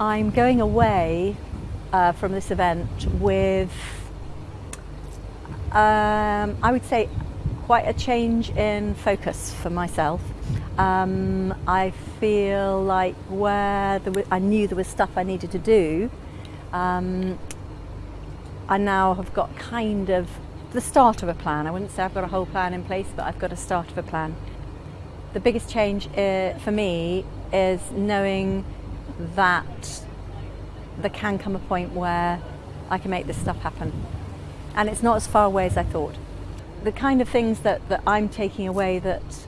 I'm going away uh, from this event with, um, I would say, quite a change in focus for myself. Um, I feel like where I knew there was stuff I needed to do, um, I now have got kind of the start of a plan. I wouldn't say I've got a whole plan in place, but I've got a start of a plan. The biggest change uh, for me is knowing that there can come a point where I can make this stuff happen. And it's not as far away as I thought. The kind of things that, that I'm taking away that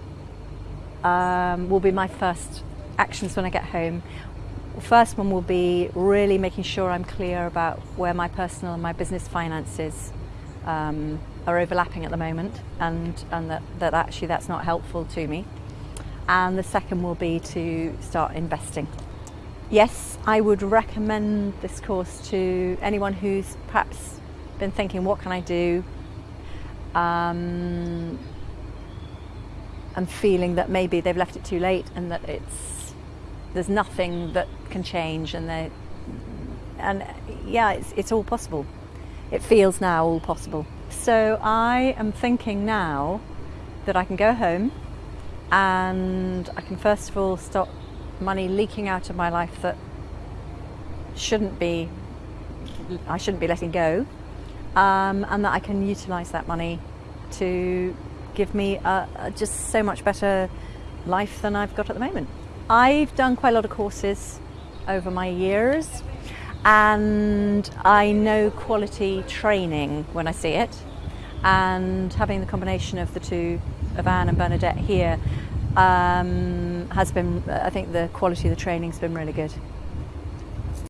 um, will be my first actions when I get home. First one will be really making sure I'm clear about where my personal and my business finances um, are overlapping at the moment and, and that, that actually that's not helpful to me. And the second will be to start investing. Yes, I would recommend this course to anyone who's perhaps been thinking, what can I do? Um, and feeling that maybe they've left it too late and that it's there's nothing that can change and they and yeah it's, it's all possible it feels now all possible so I am thinking now that I can go home and I can first of all stop money leaking out of my life that shouldn't be I shouldn't be letting go um, and that I can utilize that money to give me a, a just so much better life than I've got at the moment. I've done quite a lot of courses over my years and I know quality training when I see it and having the combination of the two of Anne and Bernadette here um, has been, I think the quality of the training has been really good.